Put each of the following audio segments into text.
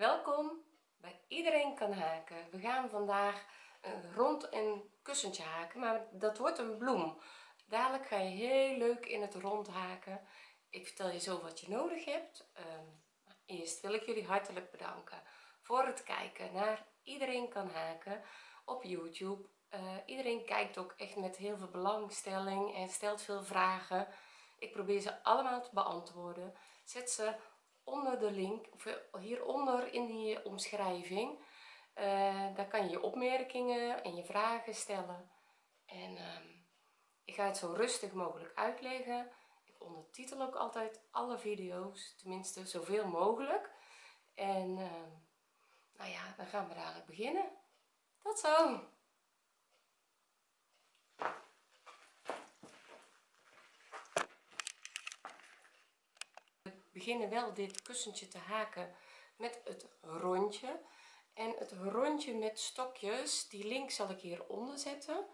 welkom bij iedereen kan haken. We gaan vandaag een rond en kussentje haken maar dat wordt een bloem. Dadelijk ga je heel leuk in het rond haken. Ik vertel je zo wat je nodig hebt. Ehm, eerst wil ik jullie hartelijk bedanken voor het kijken naar iedereen kan haken op youtube. Uh, iedereen kijkt ook echt met heel veel belangstelling en stelt veel vragen. Ik probeer ze allemaal te beantwoorden. Zet ze onder de link of hieronder in die omschrijving uh, daar kan je je opmerkingen en je vragen stellen. En uh, ik ga het zo rustig mogelijk uitleggen. Ik ondertitel ook altijd alle video's tenminste zoveel mogelijk. En uh, nou ja dan gaan we dadelijk beginnen. Tot zo beginnen wel dit kussentje te haken met het rondje. En het rondje met stokjes die link zal ik hieronder zetten.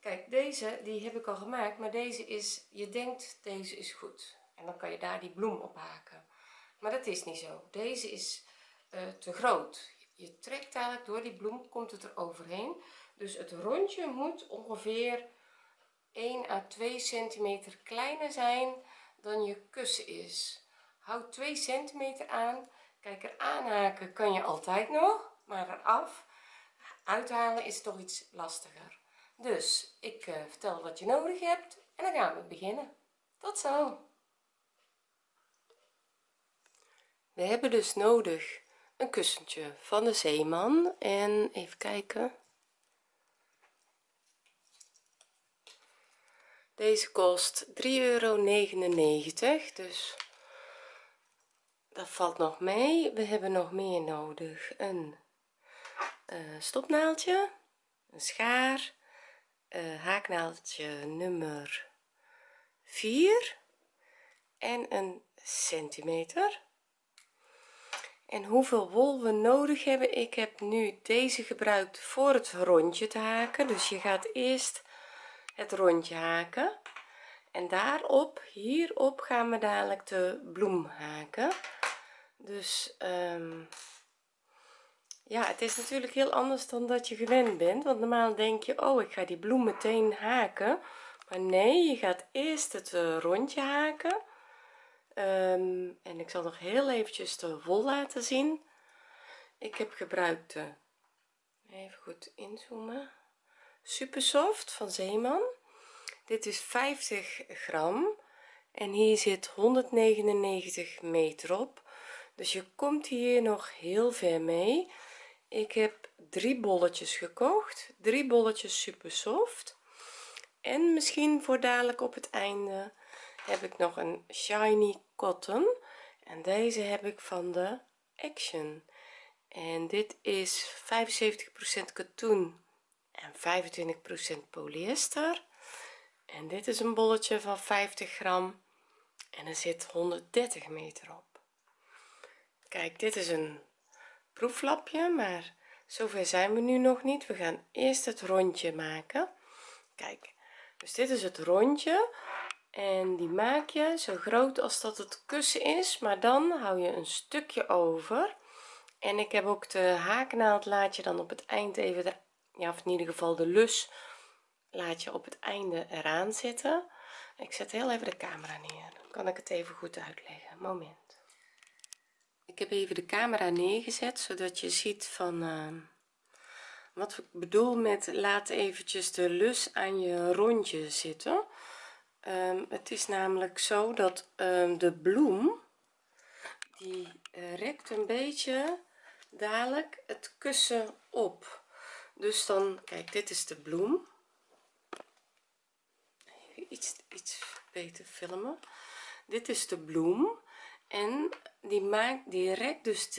Kijk deze die heb ik al gemaakt maar deze is je denkt deze is goed. En dan kan je daar die bloem op haken. Maar dat is niet zo. Deze is uh, te groot. Je trekt eigenlijk door die bloem komt het er overheen. Dus het rondje moet ongeveer 1 à 2 centimeter kleiner zijn dan je kussen is houd 2 centimeter aan. Kijk er aanhaken kan je altijd nog maar eraf. Uithalen is toch iets lastiger. Dus ik uh, vertel wat je nodig hebt en dan gaan we beginnen. Tot zo. We hebben dus nodig een kussentje van de zeeman en even kijken. Deze kost 3,99 euro dus dat valt nog mee. We hebben nog meer nodig. Een uh, stopnaaldje een schaar uh, haaknaaldje nummer 4 en een centimeter. En hoeveel wol we nodig hebben ik heb nu deze gebruikt voor het rondje te haken. Dus je gaat eerst het rondje haken. En daarop hierop gaan we dadelijk de bloem haken dus um, ja het is natuurlijk heel anders dan dat je gewend bent. Want normaal denk je oh ik ga die bloem meteen haken. Maar nee je gaat eerst het uh, rondje haken. Um, en ik zal nog heel eventjes de wol laten zien. Ik heb gebruikt de even goed inzoomen. Super soft van zeeman. Dit is 50 gram. En hier zit 199 meter op dus je komt hier nog heel ver mee. Ik heb drie bolletjes gekocht. Drie bolletjes super soft en misschien voor dadelijk op het einde heb ik nog een shiny cotton. En deze heb ik van de action. En dit is 75% katoen en 25% polyester. En dit is een bolletje van 50 gram en er zit 130 meter op kijk dit is een proeflapje maar zover zijn we nu nog niet. We gaan eerst het rondje maken. Kijk dus dit is het rondje. En die maak je zo groot als dat het kussen is maar dan hou je een stukje over. En ik heb ook de haaknaald laat je dan op het eind even de, ja of in ieder geval de lus laat je op het einde eraan zitten. Ik zet heel even de camera neer. Dan kan ik het even goed uitleggen. Moment ik heb even de camera neergezet zodat je ziet van uh, wat ik bedoel met laat eventjes de lus aan je rondje zitten. Um, het is namelijk zo dat um, de bloem die uh, rekt een beetje dadelijk het kussen op. Dus dan kijk dit is de bloem. Even iets iets beter filmen. Dit is de bloem en die maakt die rekt dus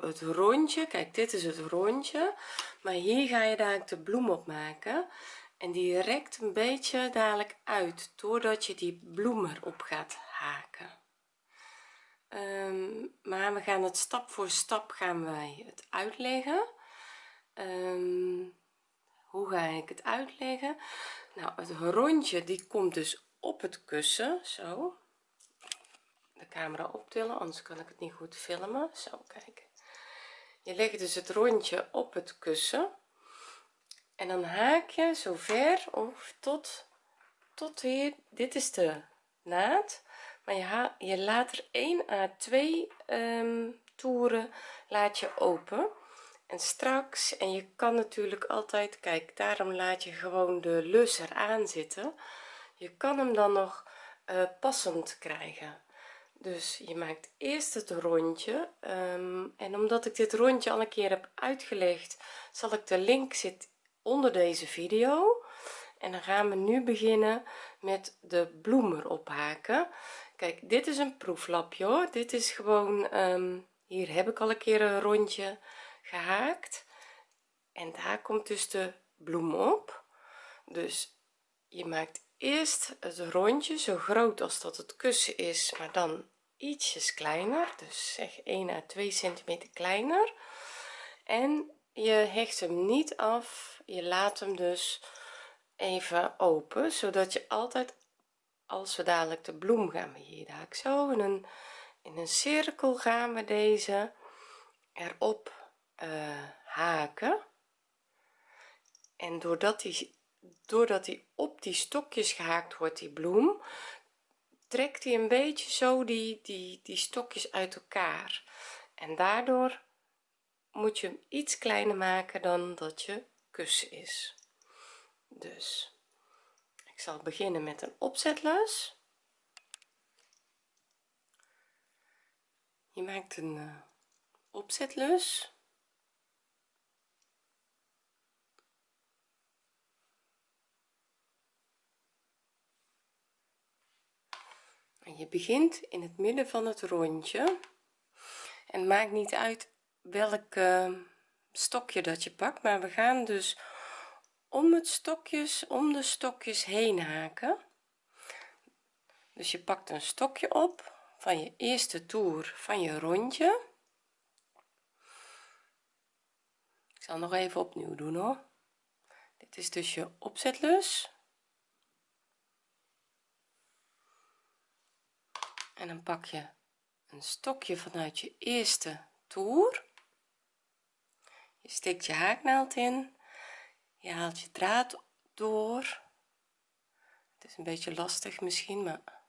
het, rondje. Kijk dit is het rondje. Maar hier ga je dadelijk de bloem op maken. En die rekt een beetje dadelijk uit doordat je die bloem erop gaat haken. Um, maar we gaan het stap voor stap gaan wij het uitleggen. Um, hoe ga ik het uitleggen? Nou het rondje die komt dus op het kussen zo de camera optillen anders kan ik het niet goed filmen. Zo kijken. Je legt dus het rondje op het kussen. En dan haak je zo ver of tot tot hier. Dit is de naad. Maar je, je laat er 1 à 2 um, toeren laat je open. En straks en je kan natuurlijk altijd kijk daarom laat je gewoon de lus eraan zitten. Je kan hem dan nog uh, passend krijgen dus je maakt eerst het rondje um, en omdat ik dit rondje al een keer heb uitgelegd zal ik de link zit onder deze video. En dan gaan we nu beginnen met de bloem erop haken kijk dit is een proeflapje hoor. Dit is gewoon um, hier heb ik al een keer een rondje gehaakt. En daar komt dus de bloem op. Dus je maakt eerst het rondje zo groot als dat het kussen is maar dan ietsjes kleiner dus zeg 1 à 2 centimeter kleiner. En je hecht hem niet af je laat hem dus even open zodat je altijd als we dadelijk de bloem gaan we hier zo in een in een cirkel gaan we deze erop uh, haken. En doordat die doordat die op die stokjes gehaakt wordt die bloem trekt hij een beetje zo die die die stokjes uit elkaar. En daardoor moet je hem iets kleiner maken dan dat je kussen is. Dus ik zal beginnen met een opzetlus je maakt een uh, opzetlus je begint in het midden van het rondje. En maakt niet uit welk uh, stokje dat je pakt maar we gaan dus om het stokjes om de stokjes heen haken. Dus je pakt een stokje op van je eerste toer van je rondje. Ik zal nog even opnieuw doen hoor. Dit is dus je opzetlus en dan pak je een stokje vanuit je eerste toer. Je steekt je haaknaald in. Je haalt je draad door. Het is een beetje lastig misschien maar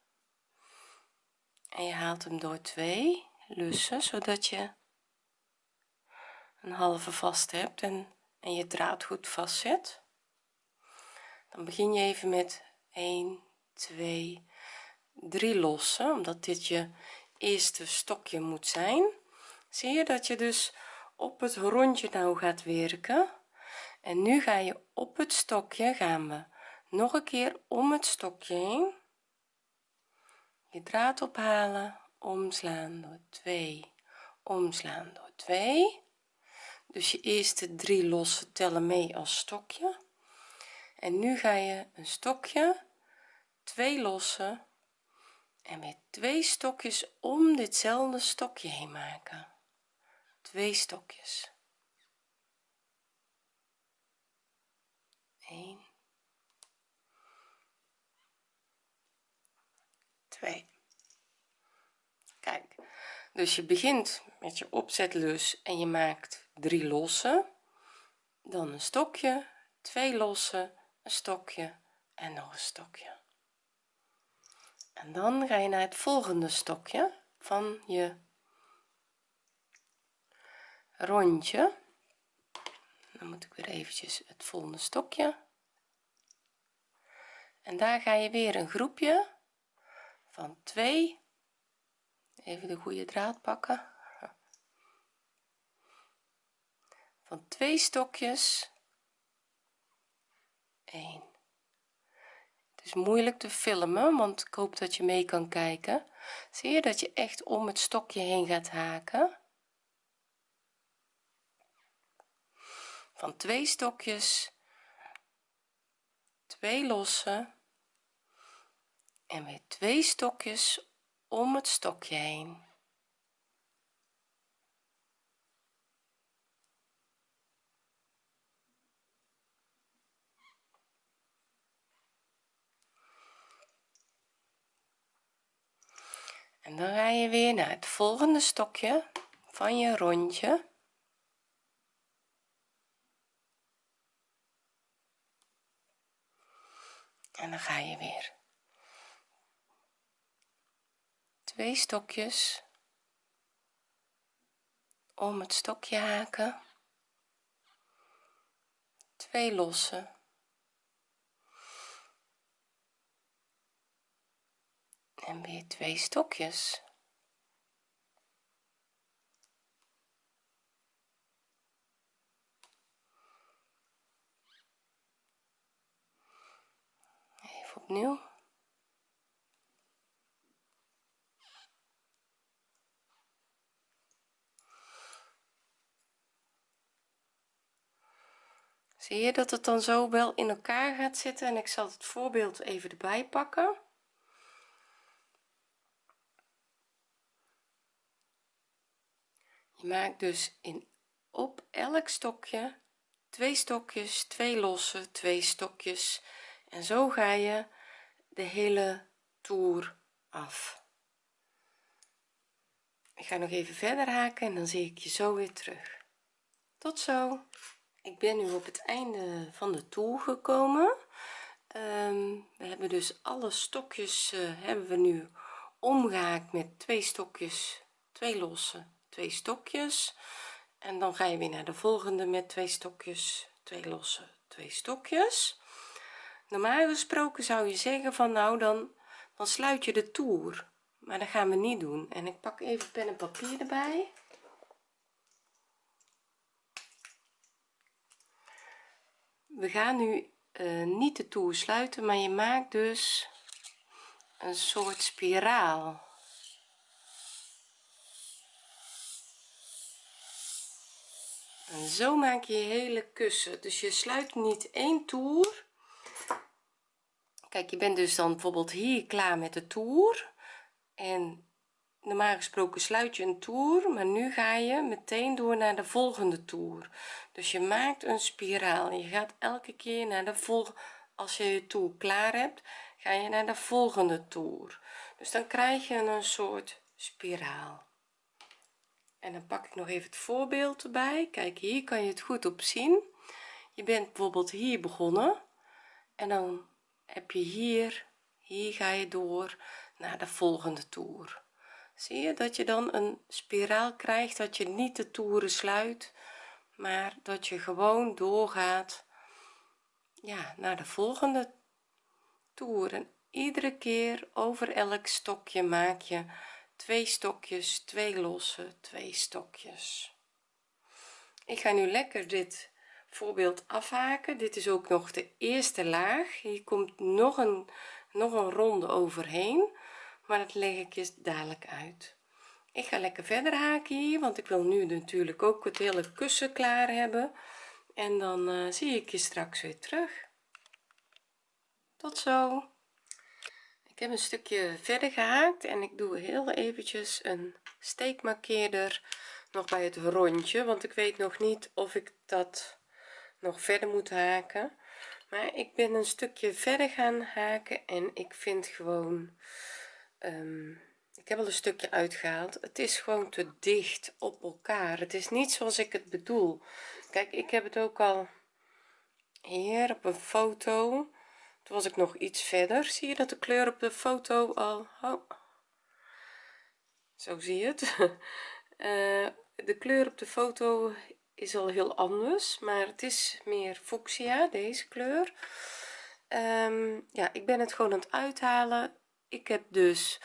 en je haalt hem door twee lussen zodat je een halve vast hebt en, en je draad goed vastzet. Dan begin je even met 1 2 3 lossen omdat dit je eerste stokje moet zijn. Zie je dat je dus op het rondje nou gaat werken? En nu ga je op het stokje gaan we nog een keer om het stokje heen. Je draad ophalen omslaan door 2 omslaan door 2 dus je eerste drie losse tellen mee als stokje. En nu ga je een stokje twee lossen en weer twee stokjes om ditzelfde stokje heen maken. Twee stokjes. 1 2 kijk dus je begint met je opzetlus en je maakt drie losse. Dan een stokje twee losse een stokje en nog een stokje en dan ga je naar het volgende stokje van je rondje. Dan moet ik weer eventjes het volgende stokje. En daar ga je weer een groepje van 2 even de goede draad pakken. Van twee stokjes. 1 is moeilijk te filmen want ik hoop dat je mee kan kijken. Zie je dat je echt om het stokje heen gaat haken? Van twee stokjes twee losse en weer twee stokjes om het stokje heen dan ga je weer naar het volgende stokje van je rondje. En dan ga je weer. Twee stokjes om het stokje haken. Twee lossen. En weer twee stokjes. Even opnieuw. Zie je dat het dan zo wel in elkaar gaat zitten? En ik zal het voorbeeld even erbij pakken je maakt dus in op elk stokje twee stokjes twee losse twee stokjes. En zo ga je de hele toer af. Ik ga nog even verder haken en dan zie ik je zo weer terug. Tot zo. Ik ben nu op het einde van de toer gekomen. Ehm, we hebben dus alle stokjes eh, hebben we nu omgehaakt met twee stokjes twee losse twee stokjes. En dan ga je weer naar de volgende met twee stokjes twee losse twee stokjes. Normaal gesproken zou je zeggen van nou dan dan sluit je de toer. Maar dat gaan we niet doen. En ik pak even pen en papier erbij. We gaan nu uh, niet de toer sluiten maar je maakt dus een soort spiraal en zo maak je je hele kussen. Dus je sluit niet één toer. Kijk je bent dus dan bijvoorbeeld hier klaar met de toer. En normaal gesproken sluit je een toer maar nu ga je meteen door naar de volgende toer. Dus je maakt een spiraal je gaat elke keer naar de volgende als je je toer klaar hebt ga je naar de volgende toer. Dus dan krijg je een soort spiraal en dan pak ik nog even het voorbeeld erbij. Kijk hier kan je het goed op zien. Je bent bijvoorbeeld hier begonnen. En dan heb je hier hier ga je door naar de volgende toer. Zie je dat je dan een spiraal krijgt dat je niet de toeren sluit maar dat je gewoon doorgaat ja naar de volgende toer. En iedere keer over elk stokje maak je twee stokjes twee losse twee stokjes. Ik ga nu lekker dit voorbeeld afhaken. Dit is ook nog de eerste laag. Hier komt nog een nog een ronde overheen maar dat leg ik je dadelijk uit. Ik ga lekker verder haken hier want ik wil nu natuurlijk ook het hele kussen klaar hebben. En dan uh, zie ik je straks weer terug. Tot zo ik heb een stukje verder gehaakt en ik doe heel eventjes een steekmarkeerder nog bij het rondje want ik weet nog niet of ik dat nog verder moet haken. Maar ik ben een stukje verder gaan haken en ik vind gewoon um, ik heb al een stukje uitgehaald. Het is gewoon te dicht op elkaar. Het is niet zoals ik het bedoel. Kijk ik heb het ook al hier op een foto toen was ik nog iets verder. Zie je dat de kleur op de foto al? Oh, zo zie je het. Uh, de kleur op de foto is al heel anders maar het is meer fuchsia deze kleur. Um, ja ik ben het gewoon aan het uithalen. Ik heb dus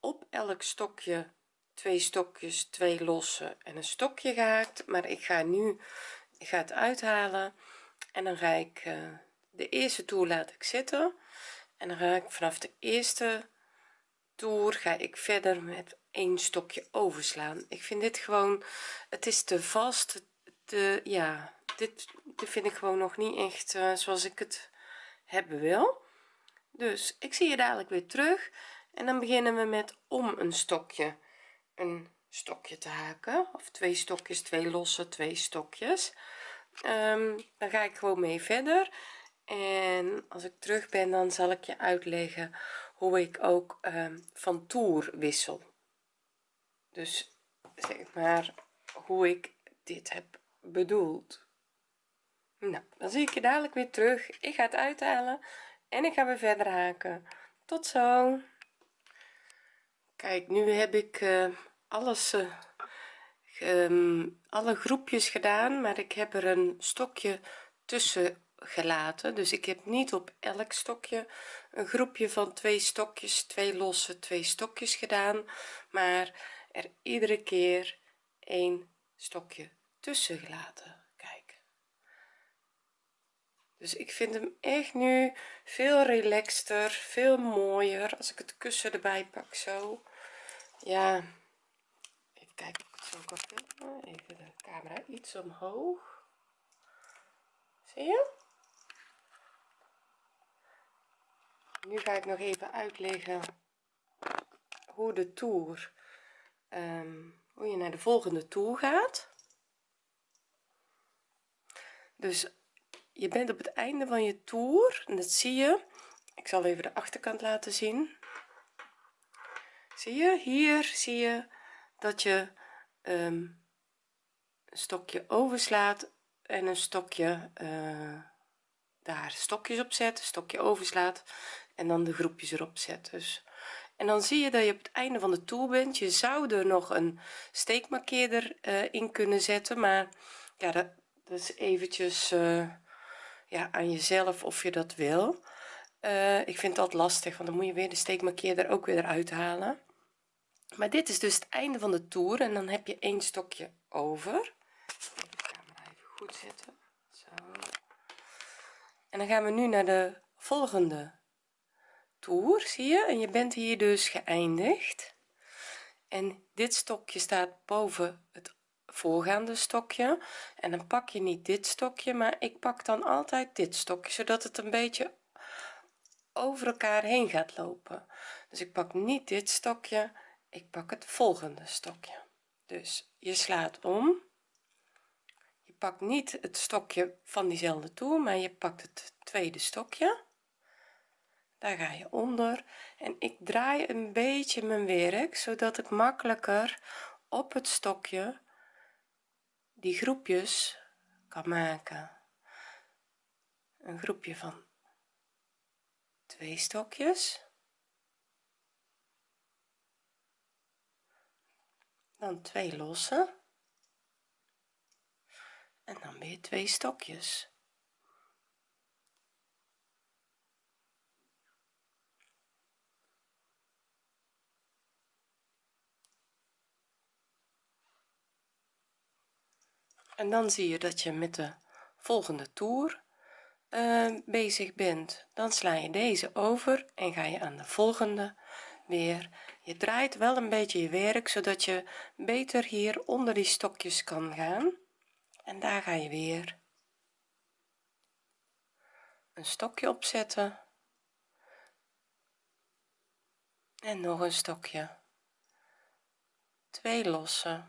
op elk stokje twee stokjes twee losse en een stokje gehaakt. Maar ik ga nu ik ga het uithalen en dan ga ik uh, de eerste toer laat ik zitten. En dan ga ik vanaf de eerste toer ga ik verder met een stokje overslaan. Ik vind dit gewoon het is te vast. Te ja dit, dit vind ik gewoon nog niet echt uh, zoals ik het hebben wil. Dus ik zie je dadelijk weer terug. En dan beginnen we met om een stokje een stokje te haken. Of twee stokjes twee losse twee stokjes. Um, dan ga ik gewoon mee verder en als ik terug ben dan zal ik je uitleggen hoe ik ook um, van toer wissel. Dus zeg maar hoe ik dit heb bedoeld. Nou dan zie ik je dadelijk weer terug. Ik ga het uithalen en ik ga weer verder haken. Tot zo. Kijk nu heb ik uh, alles uh, um, alle groepjes gedaan maar ik heb er een stokje tussen gelaten. Dus ik heb niet op elk stokje een groepje van twee stokjes twee losse twee stokjes gedaan maar er iedere keer een stokje tussen gelaten kijk dus ik vind hem echt nu veel relaxter veel mooier. Als ik het kussen erbij pak zo. Ja even kijken of ik het zo kan filmen even de camera iets omhoog. Zie je nu ga ik nog even uitleggen hoe de toer um, hoe je naar de volgende toer gaat. Dus je bent op het einde van je toer en dat zie je. Ik zal even de achterkant laten zien. Zie je? Hier zie je dat je um, een stokje overslaat en een stokje uh, daar stokjes op zet stokje overslaat en dan de groepjes erop zet dus. En dan zie je dat je op het einde van de toer bent. Je zou er nog een steekmarkeerder uh, in kunnen zetten maar ja dat, is eventjes uh, ja aan jezelf of je dat wil. Uh, ik vind dat lastig want dan moet je weer de steekmarkeerder ook weer eruit halen. Maar dit is dus het einde van de toer en dan heb je één stokje over. Even goed zetten. Zo. En dan gaan we nu naar de volgende toer zie je? En je bent hier dus geëindigd. En dit stokje staat boven het voorgaande stokje. En dan pak je niet dit stokje maar ik pak dan altijd dit stokje zodat het een beetje over elkaar heen gaat lopen. Dus ik pak niet dit stokje ik pak het volgende stokje. Dus je slaat om. Je pakt niet het stokje van diezelfde toer maar je pakt het tweede stokje daar ga je onder. En ik draai een beetje mijn werk zodat ik makkelijker op het stokje die groepjes kan maken. Een groepje van twee stokjes. Dan twee losse en dan weer twee stokjes en dan zie je dat je met de volgende toer uh, bezig bent. Dan sla je deze over en ga je aan de volgende weer. Je draait wel een beetje je werk zodat je beter hier onder die stokjes kan gaan. En daar ga je weer een stokje opzetten en nog een stokje. Twee losse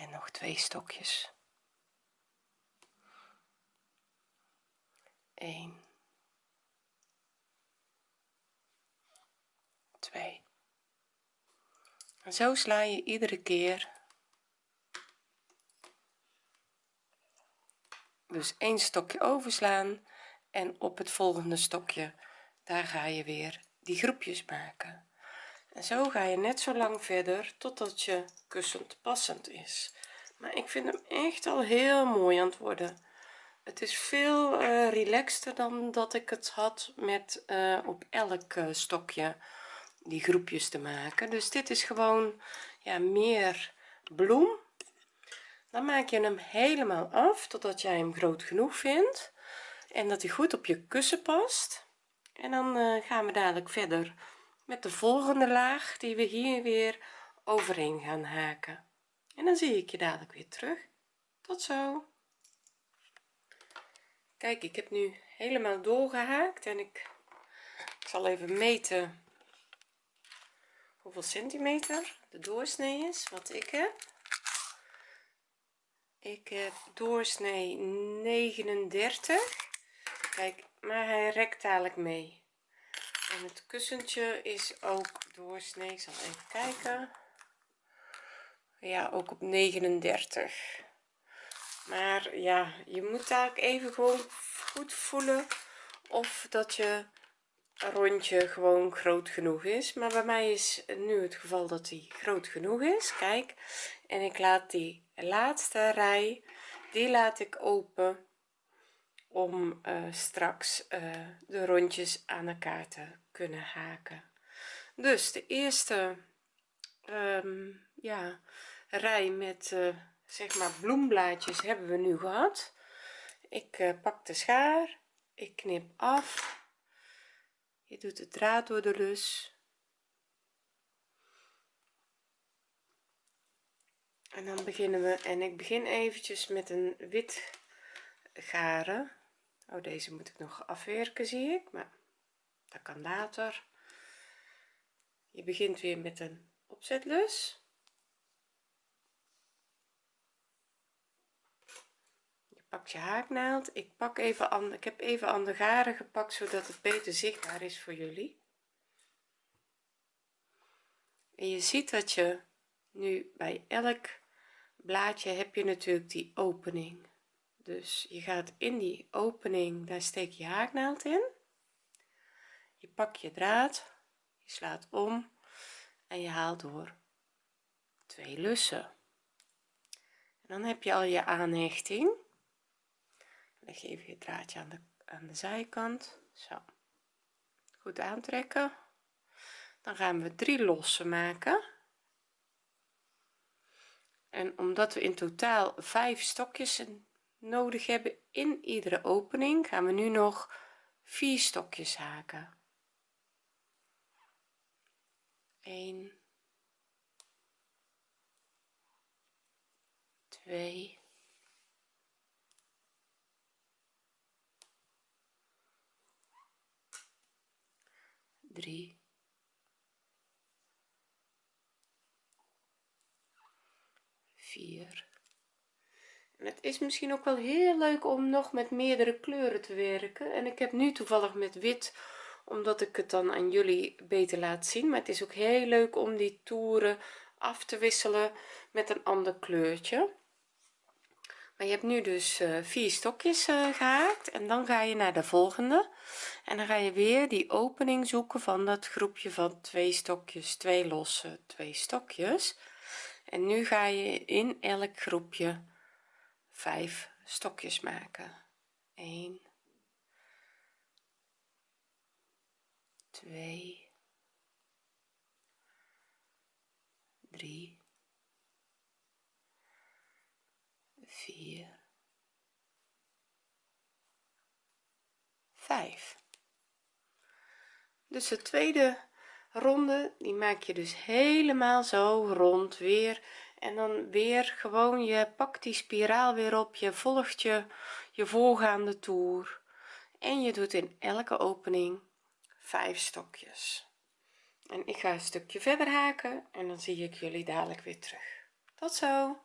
en nog twee stokjes. 1 2 en zo sla je iedere keer dus één stokje overslaan en op het volgende stokje daar ga je weer die groepjes maken en zo ga je net zo lang verder totdat je kussend passend is. Maar ik vind hem echt al heel mooi aan het worden. Het is veel uh, relaxter dan dat ik het had met uh, op elk uh, stokje die groepjes te maken. Dus dit is gewoon ja meer bloem. Dan maak je hem helemaal af totdat jij hem groot genoeg vindt en dat hij goed op je kussen past. En dan gaan we dadelijk verder met de volgende laag die we hier weer overheen gaan haken. En dan zie ik je dadelijk weer terug. Tot zo. Kijk ik heb nu helemaal doorgehaakt en ik, ik zal even meten hoeveel centimeter de doorsnee is wat ik heb. Ik heb doorsnee 39 kijk maar hij rekt dadelijk mee en het kussentje is ook doorsnee ik zal even kijken. Ja ook op 39 maar ja je moet daar even gewoon goed voelen of dat je rondje gewoon groot genoeg is. Maar bij mij is nu het geval dat die groot genoeg is. Kijk en ik laat die laatste rij die laat ik open om uh, straks uh, de rondjes aan elkaar te kunnen haken. Dus de eerste um, ja rij met uh, zeg maar bloemblaadjes hebben we nu gehad. Ik pak de schaar ik knip af. Je doet de draad door de lus en dan beginnen we en ik begin eventjes met een wit garen. Oh deze moet ik nog afwerken zie ik maar dat kan later. Je begint weer met een opzetlus. Je pakt je haaknaald. Ik pak even aan ik heb even aan de garen gepakt zodat het beter zichtbaar is voor jullie. En je ziet dat je nu bij elk blaadje heb je natuurlijk die opening. Dus je gaat in die opening daar steek je haaknaald in je pak je draad je slaat om en je haalt door twee lussen. En dan heb je al je aanhechting. Leg je even je draadje aan de aan de zijkant. Zo. Goed aantrekken. Dan gaan we drie lossen maken. En omdat we in totaal vijf stokjes nodig hebben in iedere opening gaan we nu nog vier stokjes haken 1 2 3 4 en het is misschien ook wel heel leuk om nog met meerdere kleuren te werken. En ik heb nu toevallig met wit omdat ik het dan aan jullie beter laat zien. Maar het is ook heel leuk om die toeren af te wisselen met een ander kleurtje. Maar je hebt nu dus uh, vier stokjes uh, gehaakt. En dan ga je naar de volgende. En dan ga je weer die opening zoeken van dat groepje van twee stokjes twee losse twee stokjes. En nu ga je in elk groepje vijf stokjes maken. 1 2 3 4 5 dus de tweede ronde die maak je dus helemaal zo rond weer. En dan weer gewoon je pakt die spiraal weer op je volgt je je voorgaande toer. En je doet in elke opening vijf stokjes. En ik ga een stukje verder haken en dan zie ik jullie dadelijk weer terug. Tot zo!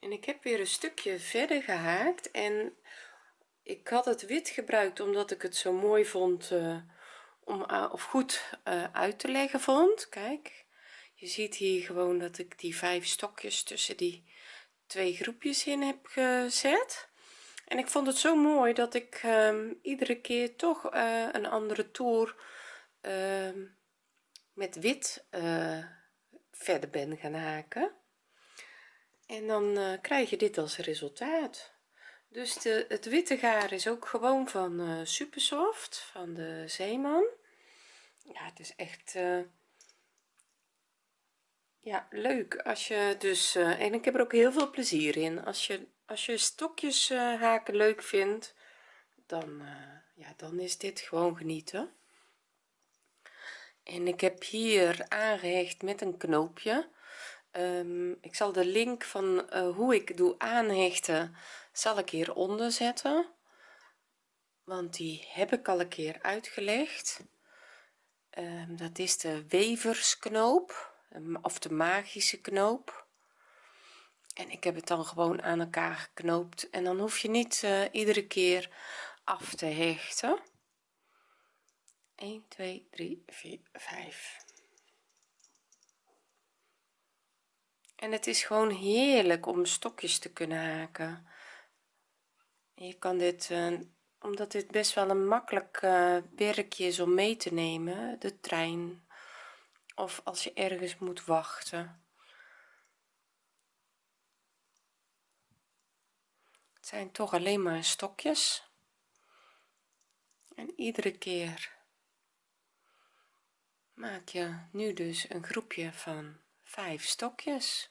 En ik heb weer een stukje verder gehaakt en ik had het wit gebruikt omdat ik het zo mooi vond uh, om uh, of goed uh, uit te leggen vond. Kijk je ziet hier gewoon dat ik die vijf stokjes tussen die twee groepjes in heb gezet en ik vond het zo mooi dat ik um, iedere keer toch uh, een andere toer uh, met wit uh, verder ben gaan haken. En dan eh, krijg je dit als resultaat. Dus de, het witte gaar is ook gewoon van supersoft van de zeeman. Ja het is echt ja leuk als je dus en ik heb er ook heel veel plezier in als je als je stokjes uh, haken leuk vindt dan uh, ja dan is dit gewoon genieten. En ik heb hier aangehecht met een knoopje. Um, ik zal de link van uh, hoe ik doe aanhechten zal ik hieronder zetten. Want die heb ik al een keer uitgelegd. Um, dat is de weversknoop of de magische knoop en ik heb het dan gewoon aan elkaar geknoopt. En dan hoef je niet uh, iedere keer af te hechten. 1 2 3 4 5 en het is gewoon heerlijk om stokjes te kunnen haken. Je kan dit uh, omdat dit best wel een makkelijk uh, werkje is om mee te nemen de trein. Of als je ergens moet wachten zijn toch alleen maar stokjes. En iedere keer maak je nu dus een groepje van vijf stokjes.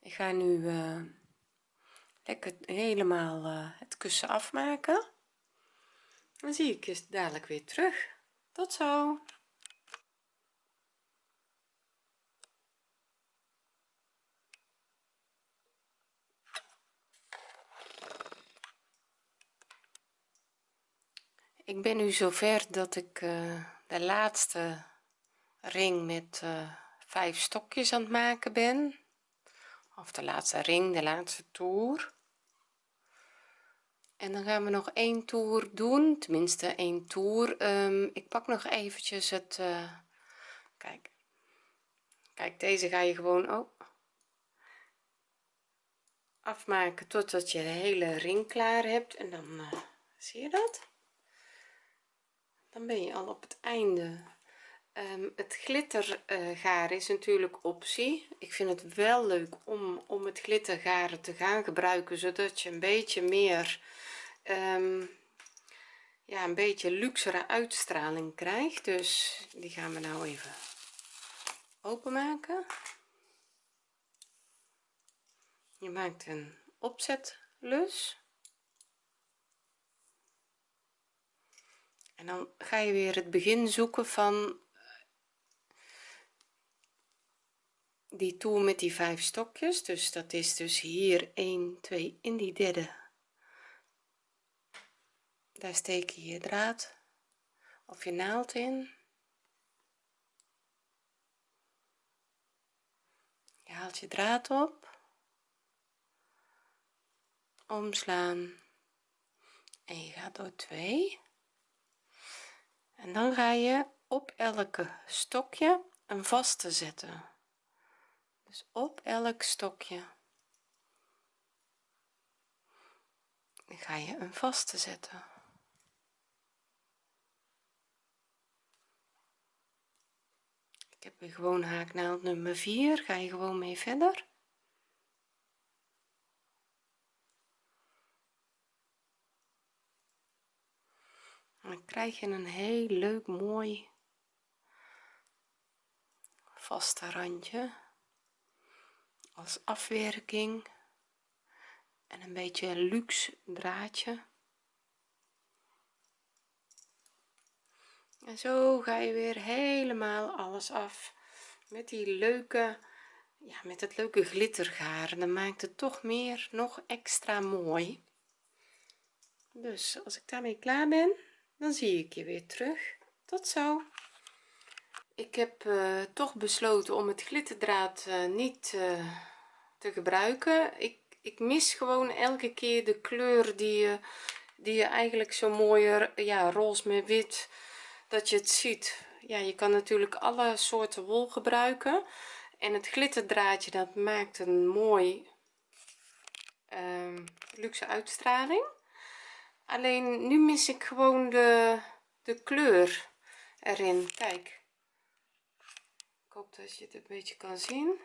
Ik ga nu uh, lekker helemaal uh, het kussen afmaken. Dan zie ik je dadelijk weer terug. Tot zo ik ben nu zover dat ik uh, de laatste ring met uh, vijf stokjes aan het maken ben. Of de laatste ring de laatste toer. En dan gaan we nog één toer doen tenminste één toer. Um, ik pak nog eventjes het uh, kijk. Kijk deze ga je gewoon ook afmaken totdat je de hele ring klaar hebt. En dan zie je dat dan ben je al op het einde. Um, het uh, is natuurlijk optie. Ik vind het wel leuk om om het glittergaren te gaan gebruiken zodat je een beetje meer um, ja een beetje luxere uitstraling krijgt. Dus die gaan we nou even openmaken. Je maakt een opzetlus en dan ga je weer het begin zoeken van die toer met die vijf stokjes. Dus dat is dus hier 1 2 in die derde. Daar steek je je draad of je naald in. Je haalt je draad op. Omslaan. En je gaat door 2 en dan ga je op elke stokje een vaste zetten. Dus op elk stokje. Dan ga je een vaste zetten. Ik heb weer gewoon haaknaald nummer 4 ga je gewoon mee verder dan krijg je een heel leuk mooi vaste randje als afwerking en een beetje luxe draadje. En zo ga je weer helemaal alles af met die leuke ja met het leuke glittergaren dan maakt het toch meer nog extra mooi. Dus als ik daarmee klaar ben dan zie ik je weer terug. Tot zo. Ik heb uh, toch besloten om het glitterdraad uh, niet uh, te gebruiken. Ik, ik mis gewoon elke keer de kleur die je die je eigenlijk zo mooier ja roze met wit dat je het ziet. Ja je kan natuurlijk alle soorten wol gebruiken. En het glitterdraadje dat maakt een mooi ehm, luxe uitstraling alleen nu mis ik gewoon de de kleur erin. Kijk. Ik hoop dat je het een beetje kan zien.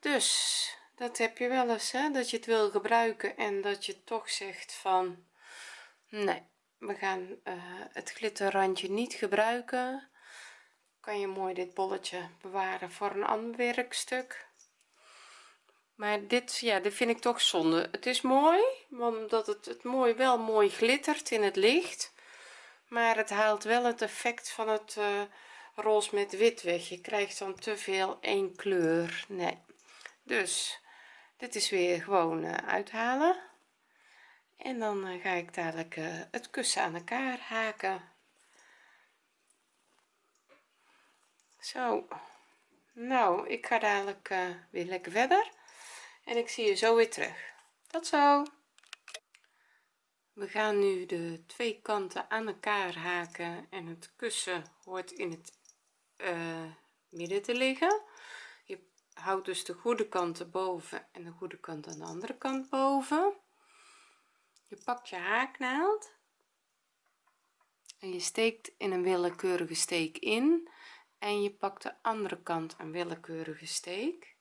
Dus dat heb je wel eens hè, dat je het wil gebruiken en dat je toch zegt van nee we gaan uh, het glitterrandje niet gebruiken. Kan je mooi dit bolletje bewaren voor een ander werkstuk maar dit ja dit vind ik toch zonde. Het is mooi omdat het, het mooi wel mooi glittert in het licht. Maar het haalt wel het effect van het uh, roze met wit weg. Je krijgt dan te veel één kleur. Nee. Dus dit is weer gewoon uh, uithalen. En dan uh, ga ik dadelijk het kussen aan elkaar haken. Zo. Nou ik ga dadelijk weer lekker verder en ik zie je zo weer terug. Tot zo. We gaan nu de twee kanten aan elkaar haken en het kussen hoort in het uh, midden te liggen. Je houdt dus de goede kant erboven en de goede kant aan de andere kant boven. Je pakt je haaknaald en je steekt in een willekeurige steek in. En je pakt de andere kant een willekeurige steek.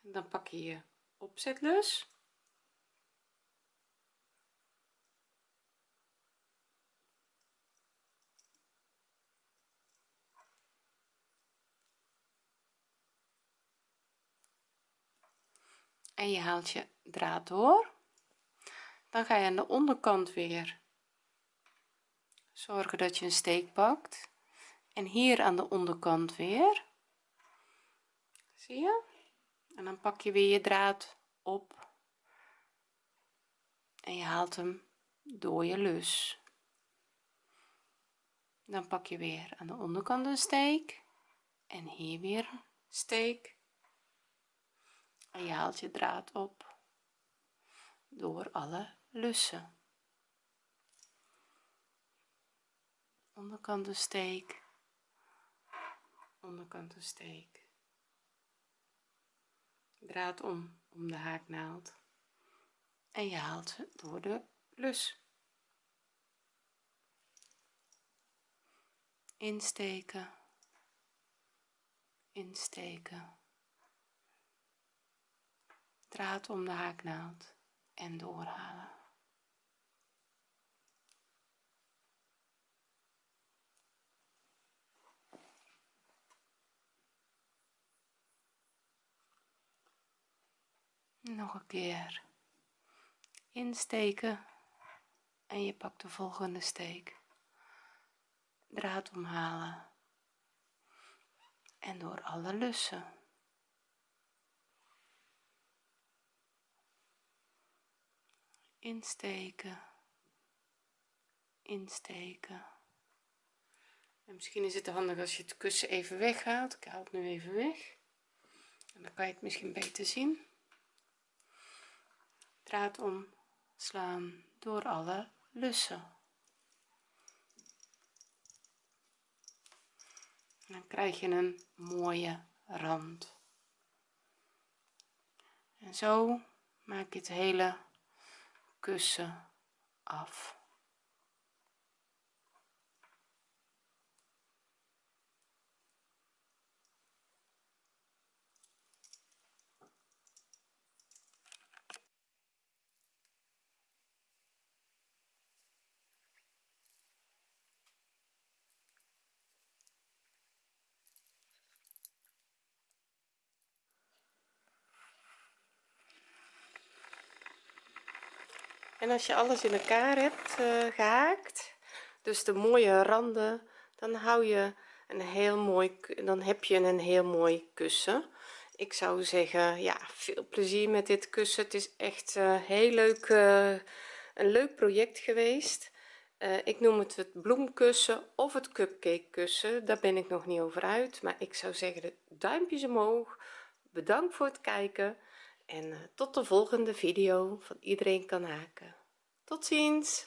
Dan pak je je opzetlus. En je haalt je draad door. Dan ga je aan de onderkant weer zorgen dat je een steek pakt. En hier aan de onderkant weer. Zie je en dan pak je weer je draad op. En je haalt hem door je lus. Dan pak je weer aan de onderkant een steek. En hier weer steek. En je haalt je draad op. Door alle lussen. Onderkant een steek. Onderkant een steek draad om om de haaknaald en je haalt ze door de lus. Insteken. Insteken. Draad om de haaknaald en doorhalen nog een keer insteken en je pakt de volgende steek. Draad omhalen en door alle lussen. Insteken insteken. En misschien is het handig als je het kussen even weghaalt. Ik haal het nu even weg. En dan kan je het misschien beter zien draad omslaan door alle lussen. Dan krijg je een mooie rand. En zo maak je het hele kussen af en als je alles in elkaar hebt uh, gehaakt dus de mooie randen dan hou je een heel mooi dan heb je een heel mooi kussen. Ik zou zeggen ja veel plezier met dit kussen. Het is echt uh, heel leuk uh, een leuk project geweest. Ik noem het het bloemkussen of het cupcake kussen. Daar ben ik nog niet over uit maar ik zou zeggen de duimpjes omhoog. Bedankt voor het kijken en tot de volgende video van iedereen kan haken. Tot ziens